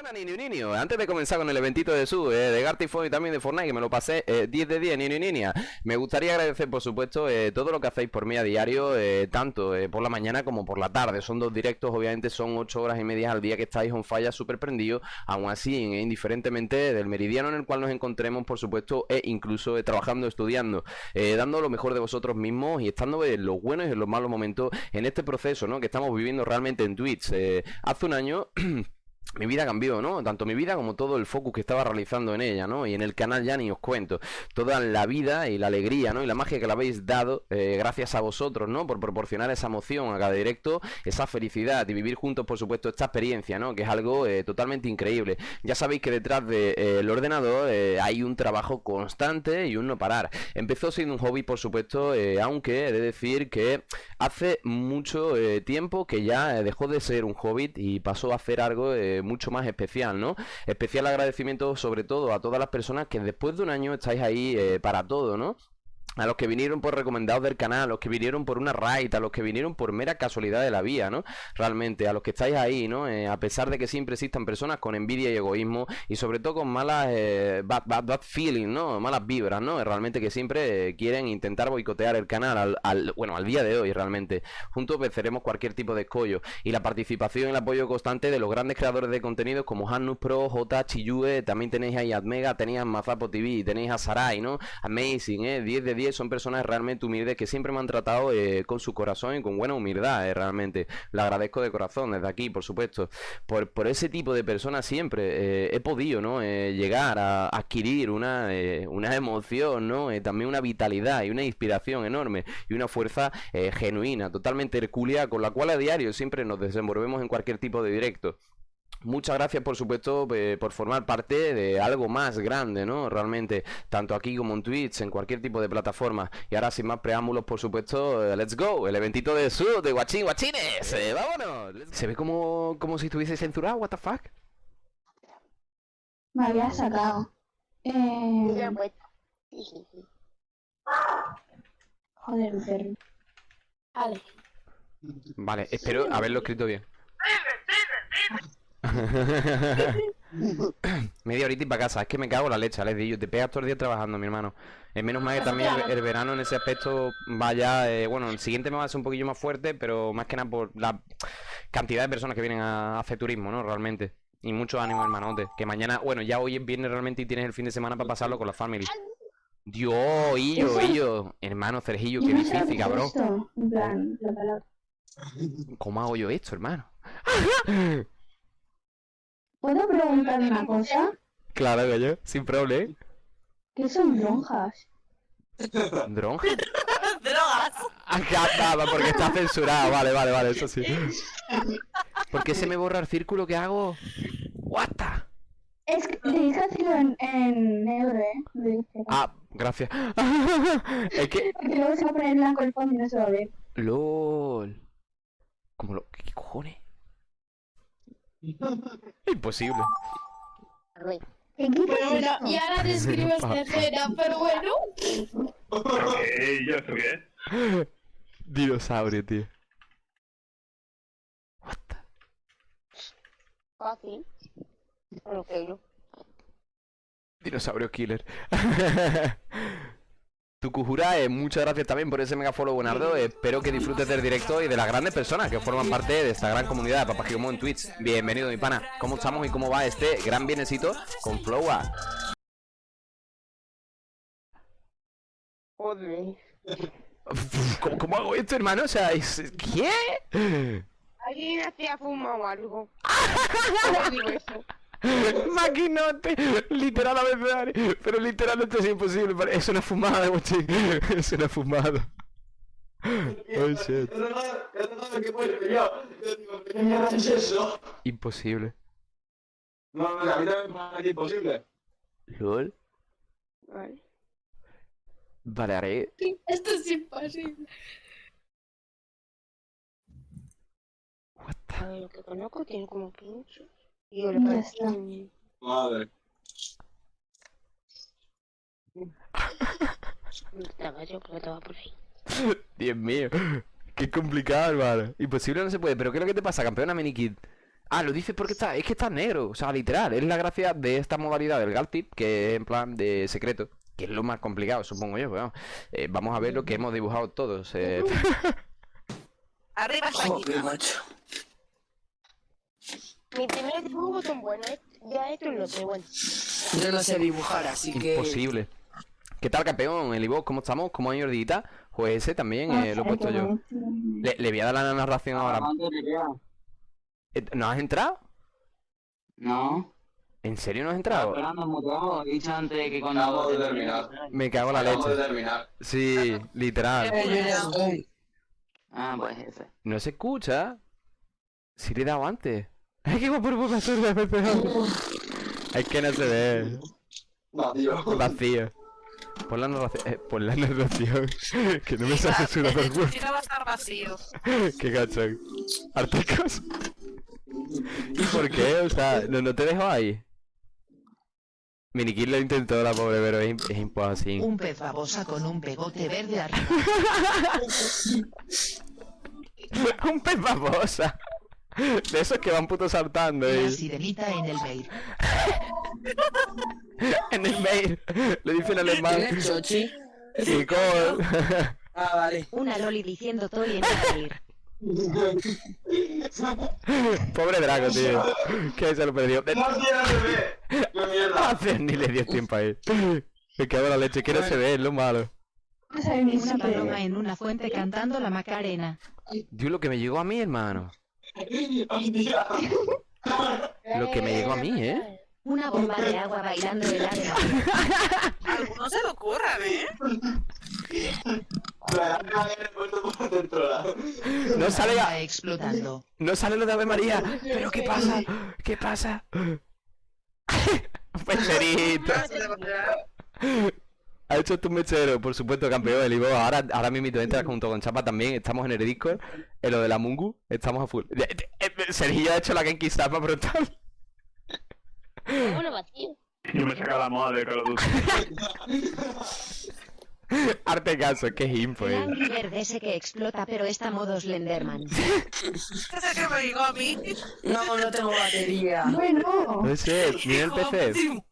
Buena Nini Niño, antes de comenzar con el eventito de su, eh, de Gartifone y también de Fortnite, que me lo pasé eh, 10 de 10, Nini Niña, me gustaría agradecer por supuesto eh, todo lo que hacéis por mí a diario, eh, tanto por la mañana como por la tarde, son dos directos, obviamente son 8 horas y media al día que estáis on falla súper prendido, aún así, indiferentemente del meridiano en el cual nos encontremos, por supuesto, e incluso trabajando, estudiando, dando lo mejor de vosotros mismos y estando en los buenos y en los malos momentos en este proceso, ¿no? Que estamos viviendo realmente en Twitch. Hace un año... mi vida cambió, ¿no? Tanto mi vida como todo el focus que estaba realizando en ella, ¿no? Y en el canal ya ni os cuento. Toda la vida y la alegría, ¿no? Y la magia que le habéis dado eh, gracias a vosotros, ¿no? Por proporcionar esa emoción a cada directo, esa felicidad y vivir juntos, por supuesto, esta experiencia, ¿no? Que es algo eh, totalmente increíble. Ya sabéis que detrás del de, eh, ordenador eh, hay un trabajo constante y un no parar. Empezó siendo un hobby, por supuesto, aunque he de decir que hace mucho tiempo que ya dejó de ser un hobby y pasó a hacer algo mucho más especial, ¿no? Especial agradecimiento sobre todo a todas las personas que después de un año estáis ahí eh, para todo, ¿no? A los que vinieron por recomendados del canal, los que vinieron por una raid, a los que vinieron por mera casualidad de la vía, ¿no? Realmente, a los que estáis ahí, ¿no? Eh, a pesar de que siempre existan personas con envidia y egoísmo y sobre todo con malas eh, bad, bad, bad feeling, ¿no? Malas vibras, ¿no? Realmente que siempre eh, quieren intentar boicotear el canal al, al, bueno, al día de hoy realmente. Juntos venceremos cualquier tipo de escollo y la participación y el apoyo constante de los grandes creadores de contenidos como Hannus Pro, J, Chiyue, también tenéis ahí Admega, tenéis a Mazapo TV, tenéis a Sarai, ¿no? Amazing, ¿eh? 10 de 10 son personas realmente humildes que siempre me han tratado eh, con su corazón y con buena humildad, eh, realmente. Le agradezco de corazón desde aquí, por supuesto. Por, por ese tipo de personas siempre eh, he podido, ¿no? Eh, llegar a adquirir una, una emoción, ¿no? también una vitalidad y una inspiración enorme y una fuerza genuina, totalmente hercúlea, con la cual a diario siempre nos desenvolvemos en cualquier tipo de directo. Muchas gracias, por supuesto, eh, por formar parte de algo más grande, ¿no? Realmente, tanto aquí como en Twitch, en cualquier tipo de plataforma. Y ahora, sin más preámbulos, por supuesto, eh, let's go, el eventito de su, de Guachín Guachines, eh, vámonos. Se ve como, como si estuviese censurado, what the fuck. Me había sacado. Eh... Joder, perro. Vale. Vale, espero haberlo escrito bien. Media horita y para casa, es que me cago la leche, les digo, te pegas todo el día trabajando, mi hermano. Es menos mal que también el, el verano en ese aspecto vaya, eh, bueno, el siguiente me va a ser un poquillo más fuerte, pero más que nada por la cantidad de personas que vienen a hacer turismo, ¿no? Realmente. Y mucho ánimo, hermanote. Que mañana, bueno, ya hoy es viernes realmente y tienes el fin de semana para pasarlo con la family. Dios, Illo, Illo. Hermano, Sergillo, qué difícil, cabrón. En. ¿Cómo hago yo esto, hermano? ¿Puedo preguntar una cosa? Claro, gallo, sin problema. ¿Qué son lonjas? ¿Dron? ¡Drogas! Acá estaba, porque está censurado. Vale, vale, vale, eso sí. ¿Por qué se me borra el círculo que hago? What the? Es que te dije decirlo en, en negro, ¿eh? Lo dije. Ah, gracias. es que... Porque luego se va a poner blanco el fondo y no se va a ver. LOL. ¿Cómo lo...? ¿Qué cojones? Imposible. ¿Qué quitas Bueno, y ahora describo esta escena, pero bueno. ¿Qué? ¿Yo qué? Dinosaurio, tío. What the... Que no. Dinosaurio killer. Tukujurae, muchas gracias también por ese mega follow buenardo. Espero que disfrutes del directo y de las grandes personas que forman parte de esta gran comunidad de Papagiomo en Twitch. Bienvenido, mi pana. ¿Cómo estamos y cómo va este gran bienesito con Flowa? Joder. ¿Cómo, cómo hago esto, hermano? O sea, es... ¿qué? ¿Alguien hacía fumado algo? ¿Cómo digo eso? Maquinote, literal a veces, Dani, pero literal esto es imposible. Es una fumada, bochín. Es una fumada. Oh shit. Imposible. No, no, a mí también me parece imposible. LOL. Vale. Vale, haré. Esto es imposible. What the- lo que conozco tiene como pincho. Y le Ya está. Madre. un caballo que estaba por ahí. Dios mío. Qué complicado, hermano. Imposible no se puede. ¿Pero qué es lo que te pasa, campeona Minikid? Ah, lo dice porque está, es que está negro, o sea, literal, es la gracia de esta modalidad del Galtip, que es en plan de secreto, que es lo más complicado, supongo yo, pero vamos, eh, vamos a ver lo que hemos dibujado todos. eh. Arriba. Joder, macho. Mis primeros dibujos son buenos. ¿eh? Ya esto lo sé, bueno. Yo no sé dibujar, así que. Imposible. ¿Qué tal, campeón? El Ivo, ¿cómo estamos? ¿Cómo ha ido el día? Pues ese también eh, lo he puesto yo. Le, le voy a dar la narración ahora. ¿Cuánto te queda? Eh, ¿No has entrado? No. ¿En serio no has entrado? esperando muteado. He dicho antes que cuando. Acabo de terminar. Me cago en la leche. terminar. Sí, literal. Eh. Ah, pues ese. No se escucha. Si le he dado antes. Ay, qué guapo por basura. Es que no se ve. Vacío. Vacío. Pon la narración. Eh, pon la narración. que no me sale su vergüenza. Si no va a estar vacío. Qué cachón. Artecos. ¿Y por qué? O sea, no, no te dejo ahí. Minikill lo intentó la pobre, pero es imposible. Un pez babosa con un pegote verde arriba. Un pez babosa. De esos que van puto saltando La y... sirenita en el mail. en el mail. Le dicen alemán. ¿Tienes chochi? Nicole. Ah, vale. Una loli diciendo toy en el mail. Pobre Drago, tío. Que se lo perdió. ¡No tiene ni le dio tiempo a ir. Me cago en la leche, que no se ve, es lo malo. Una paloma en una fuente cantando la Macarena. Dios, lo que me llegó a mí, hermano. Lo que me llegó a mí, ¿eh? Una bomba de agua bailando el área. Algunos se lo ocurran, ¿eh? La la... No sale, Bomba a- explotando. no sale lo de Ave María. Pero ¿qué pasa? ¿Qué pasa? Pecherito. Ha hecho tu mechero, por supuesto, campeón. El Ivo ahora, ahora mismo entra junto con Chapa también. Estamos en el Discord. En lo de la Mungu, estamos a full. Eh, Sergio ha hecho la Genki Zapa brutal. Bueno, vacío. Yo me saca la moda de Call of Duty. Arte caso, que es info, El eh. Angry Bird ese que explota pero está modo Slenderman. Ese que me llegó a mí. No, no tengo batería. Bueno, No sé, mira el PC.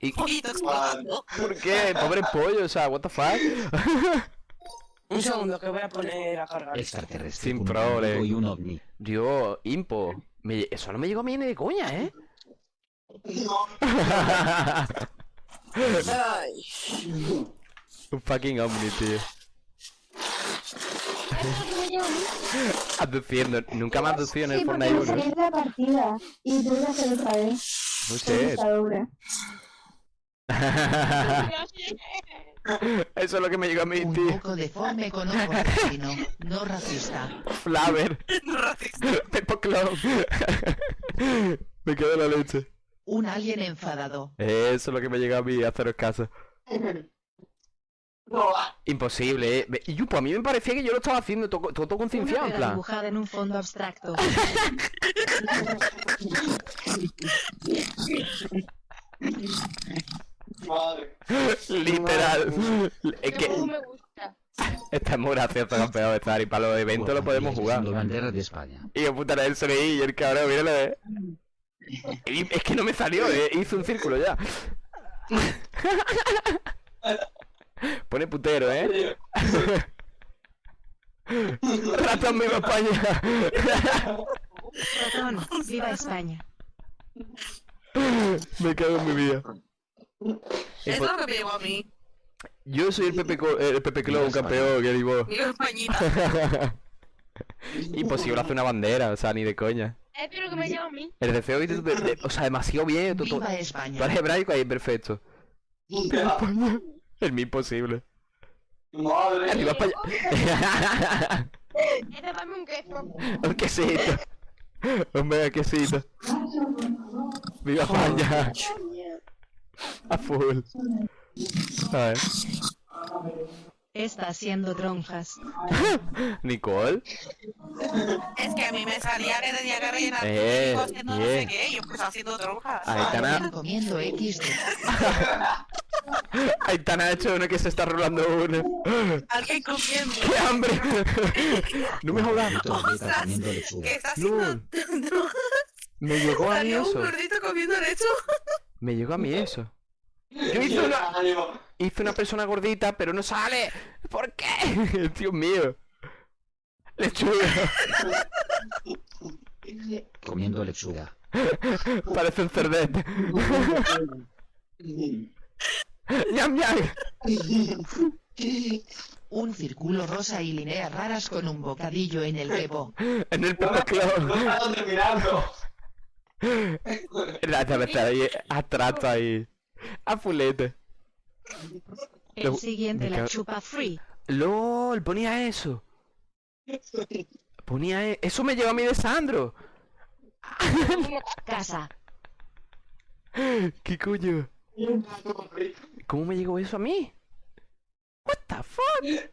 ¿Y Un poquito explotando. por qué? Pobre pollo, o sea, what the fuck? Un segundo que voy a poner a cargar. Extraterrestre Sin problema. amigo y un ovni. Dios, impo. Me- eso no me llegó a mí ni de coña, ¿eh? Un fucking omni, tío. Aduciendo. Nunca me ha aducido en el sí, porque Fortnite me 1. salí de la partida y hacer otra vez. No sé. Eso es lo que me llegó a mí, Un tío. poco deforme con ojo asesino. No racista. Flaver. Racista. Pepo Clown. me quedo en la leche. Un alien enfadado. Eso es lo que me llega a mí, haceros caso. No. Imposible, eh. Y pues a mí me parecía que yo lo estaba haciendo todo, todo, concienciado, en plan. dibujada en un fondo abstracto. Madre. Literal. Es que me gusta. está muy gracioso, campeón, estar y para los eventos lo podemos jugar. Bandera de España. Y yo puta el y el cabrón, míralo, eh. Y es que no me salió, eh. Hizo un círculo ya. Pone putero, eh. Ratón viva España. Ratón, viva España. me cago en mi vida. Es lo que me llegó a mí. Yo soy el Pepe, el Pepe Clown, campeón, que digo. Imposible hacer una bandera, o sea, ni de coña. Espero que me lleve a mí. El deseo, de- de- de- o sea, demasiado bien. Tú, tú, Viva tú España. eres hebraico ahí, perfecto. El mío imposible. Madre. Arriba España. Ese dame un queso. Un quesito. Un mega quesito. Viva España. A full. A ver. Está haciendo tronjas. Nicole. Es que a mí me salía que tenía que rellenar Eh, código haciendo no bien. sé qué. Yo pues haciendo tronjas. Aitana. Comiendo XD. Aitana ha hecho uno que se está rolando uno. Alguien comiendo. ¡Qué hambre! No me jodas. Lechuga. Que está haciendo No. tronjas. Me llegó a mí Salió un eso. gordito comiendo lecho. Me llegó a mí eso. Yo hice una, Ánimo. hice una persona gordita, pero no sale. ¿Por qué? Dios mío. Lechuga. Comiendo lechuga. Parece un cerdete. ñam, ñam. Un círculo rosa y líneas raras con un bocadillo en el bebo. En el No Pepe Club. me estoy mirando. La ahí, atrato ahí. A fulete. El Lo- siguiente la chupa free. LOL, ponía eso. Ponía e- eso me llegó a mí de Sandro. Casa. ¿Qué coño? ¿Cómo me llegó eso a mí? What the fuck?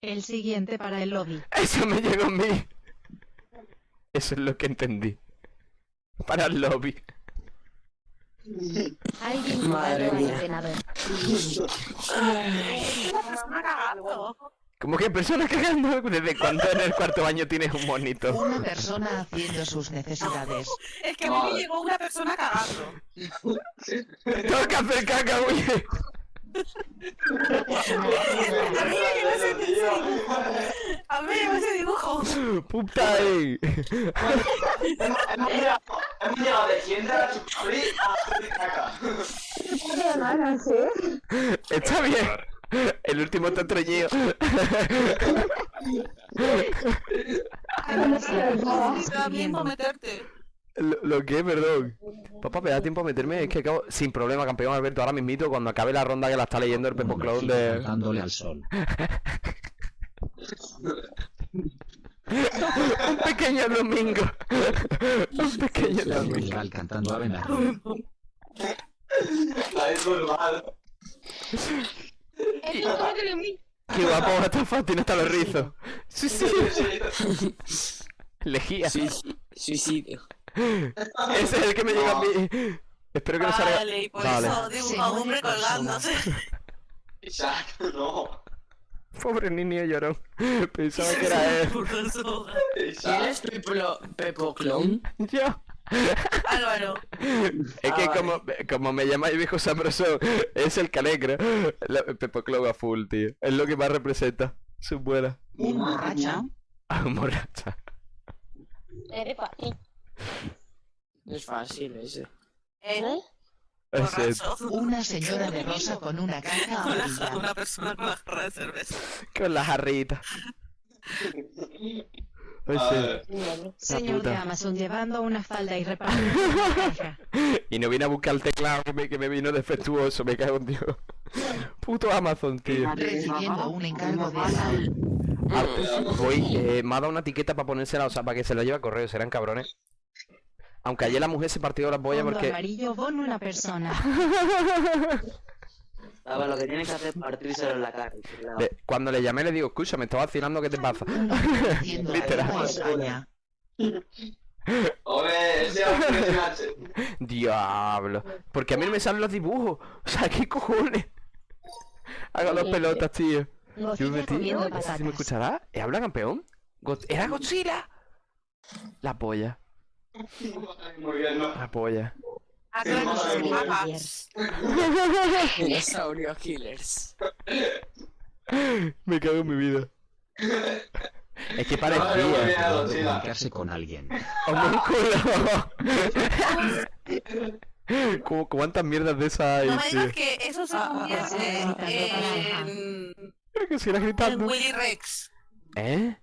El siguiente para el lobby. Eso me llegó a mí. Eso es lo que entendí. Para el lobby. Alguien Madre mía. ordenador. Una persona cagando. Como que personas cagando. ¿Desde cuándo en el cuarto baño tienes un monito? Una persona haciendo sus necesidades. Es que a mí me llegó una persona cagando. Tengo que hacer caca, haciendo A mí me llegó ese dibujo. A mí me llegó ese dibujo. Puta, eh. Hemos llegado- de siempre a la chupafri a hacer caca. Qué ganas, ¿eh? Está bien. El último está treñido. Sí, te da tiempo a meterte. Lo, lo que, perdón. Papá, me da tiempo a meterme. Es que acabo. Sin problema, campeón Alberto. Ahora mismito, cuando acabe la ronda que la está leyendo el Pepo Clown de. cantándole al sol. Un pequeño domingo. Un pequeño domingo. cantando Ave María. La es normal. Qué guapo, fuck, tiene hasta los rizos. Sí, sí. Lejía. Suicidio. Ese es el que me llega a mí. Espero que no salga. Vale, y por Vale. eso dibujo a un hombre colgándose. Isaac, no. Pobre niño llorón. Pensaba que era él. ¿Quién es Peplo, Pepo Clon? Yo. Álvaro. Es que Ah, como, como me llamáis viejo sabroso, es el calecro. La, Pepo Clow a full, tío. Es lo que más representa. Su buena. Borracho. Ah, morracha. Eres fácil. Es fácil ese. ¿Eh? Una señora de rosa con una caja Con la- amarilla. Una persona con la jarra de cerveza. Con la jarrita. Señor de. Amazon llevando una falda y caja. Y no vine a buscar el teclado que me, que me vino defectuoso, me cago en Dios. Puto Amazon, tío. Recibiendo un encargo de Saúl. Ah, voy, eh, me ha dado una etiqueta para ponérsela, o sea, para que se la lleve a correo, serán cabrones. Aunque ayer la mujer se partió la polla Fondo porque... amarillo con una persona. A ver, lo que tienes que hacer es partírselo en la cara. claro. Le- cuando le llamé le digo, escucha, me está vacilando, ¿qué te pasa? Literal. Diablo. Porque a mí no me salen los dibujos. O sea, ¿qué cojones? Haga dos pelotas, tío. Yo me Godzilla metí. comiendo ¿Se me patatas. escuchará? ¿Eh, ¿Habla campeón? ¿Era Godzilla? La polla, Muy bien, ¿no? la polla. ¿A qué hora nos Madre pagas? Dinosaurio Killers. Me cago en mi vida. Es que parecía. Mira, de Godzilla. comunicarse con alguien. ¡Homúnculo! ¿Cómo, ¿Cuántas mierdas de esas hay, No me digas que eso se Ah, convierte ah, ah, en... Creo que siga en gritando. Willy Rex. ¿Eh?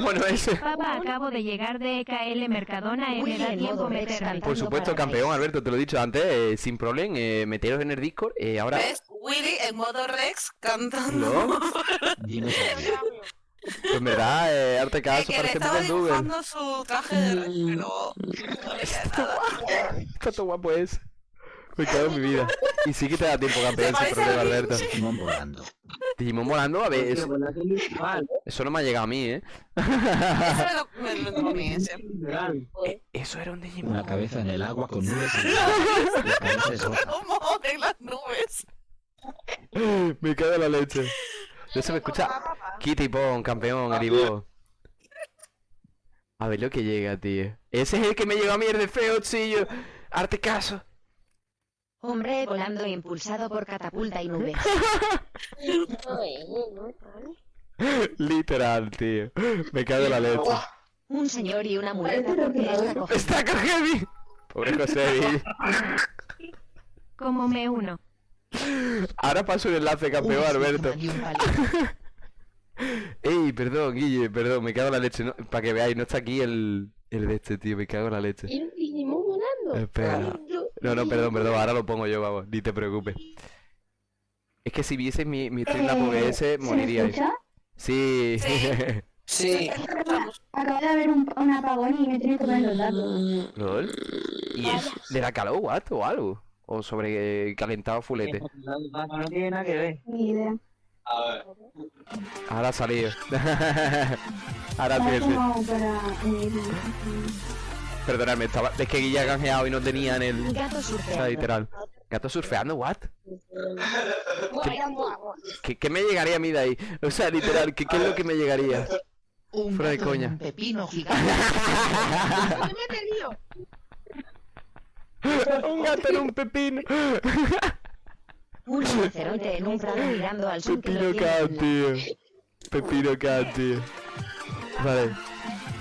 Bueno ese. Papá, acabo de llegar de EKL Mercadona y Muy me da bien, tiempo meterme. Por supuesto, campeón. Alberto, te lo he dicho antes, eh, sin problema, eh, meteros en el Discord. eh, ahora, ¿Ves? Willy en modo Rex cantando. ¿no? Pues en verdad, eh, arte Es caso, parece en Google. dibujando su traje de Rex, pero... Nada. Está todo guapo ese. Me cago en mi vida. Y sí que te da tiempo, campeón, sin problema? Alberto. Digimon volando. Digimon volando, a ver, eso, no me ha llegado a mí, ¿eh? Eso me lo, me lo comí ese. Eh, Eso era un Digimon. Una cabeza en el agua con nubes y la cabeza es roja. ¿Cómo en las nubes? Me cago en la leche. No se me escucha. Kitty Pong, campeón, Ivo. A ver lo que llega, tío. Ese es el que me llegó a mí, el de feo, chillo. Arte caso. Hombre volando impulsado por catapulta y nubes. Literal, tío. Me cago en la leche. Un señor y una muleta porque está. Pobre José. Como me uno. Ahora paso un enlace, campeón, Alberto. Ey, perdón, Guille, perdón, me cago en la leche. No, para que veáis, no está aquí el, el de este, tío, me cago en la leche. Vinimos volando. Espera. No, no, perdón, perdón, ahora lo pongo yo, vamos, ni te preocupes. Es que si vieses mi, mi Streamlab Eh, OBS, ¿Se me moriríais. escucha? Sí. Sí. Acaba de haber un, un apagón y me tiene que poner los datos. ¿Lol? ¿Y es de la calor, what, o algo? ¿O sobre calentado fulete? No tiene nada que ver. Ni idea. A ver. Ahora ha salido. Ahora sí, sí. tengo para... Perdonadme, estaba... Es que ha canjeado y no tenía en el... Gato O sea, surfeando. literal. Gato surfeando, what? ¿Qué, qué me llegaría a mí de ahí? O sea, literal, ¿qué, qué es lo que me llegaría? Un Fuera de gato en coña. un pepino gigante. Un gato en un pepino. Un rinoceronte en un prado mirando al sur Pepino cat, tío. Pepino cat, tío. Vale,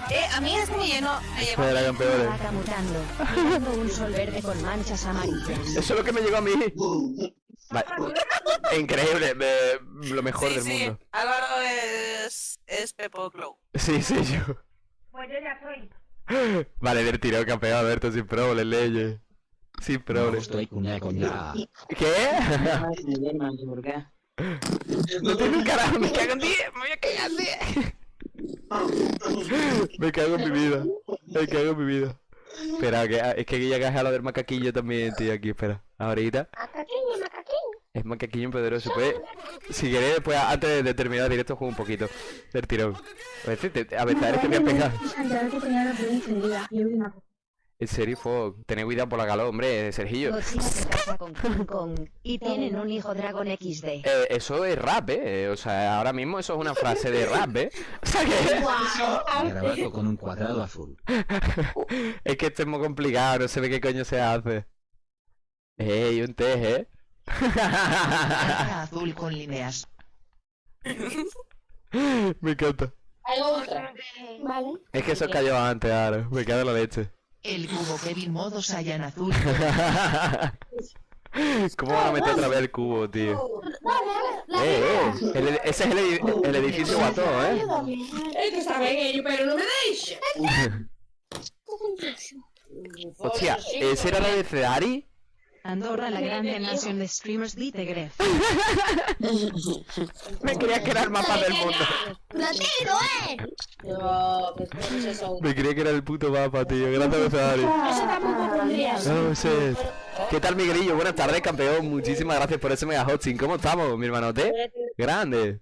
Eh, a mí este me llenó, me llevó. Una campeona. vaca mutando, mirando un sol verde con manchas amarillas. Eso es lo que me llegó a mí. Vale. Increíble, me- lo mejor Sí, del sí, mundo. Álvaro es, es Pepo Glow. Sí, sí, yo. Pues yo ya soy. Vale, del tirón campeón, Alberto, sin problemas, leyes. Sin No problemas. estoy cuña coña. ¿Qué? No tiene un carajo, me cago en 10, me voy a cagar en 10. Me cago en mi vida, me cago en mi vida. Espera, que, es que Guilla caja lo del macaquillo también, tío, aquí, espera. Ahorita Macaqueño, macaqueño. es macaquillo poderoso, pues. Si queréis, después, antes de terminar el directo, juego un poquito del tirón. A ver, te- a ver, que me ha pegado. En serio, Fog, tened cuidado por la calor, hombre, Sergillo. Godzilla se casa con King Kong y tienen un hijo dragón XD. Eh, eso es rap, eh. O sea, ahora mismo eso es una frase de rap, eh. O sea que. Garabato con un cuadrado azul. es que esto es muy complicado, no sé de qué coño se hace. Ey, un té, eh. Azul con líneas. Me encanta. Hay otra. Vale. Es que eso cayó antes, ahora. Me cago en la leche. El cubo Kevin modo Saiyan azul. ¿Cómo van a meter otra vez el cubo, tío? Eh, eh. el ese es el, edi- el edificio guató, eh. Es que está bien ello, pero no me deis. Hostia, ¿ese era la de Ferrari? Andorra, la grande nación de streamers de Gref. Me creía que era el mapa del mundo. ¡Platero, eh! No, pues no es eso. Me creía que era el puto mapa, tío. Gracias, Ferrari. Eso tampoco pondría. No sé. ¿Qué tal, Miguelillo? Buenas tardes, campeón. Muchísimas gracias por ese mega hosting. ¿Cómo estamos, mi hermanote? Grande.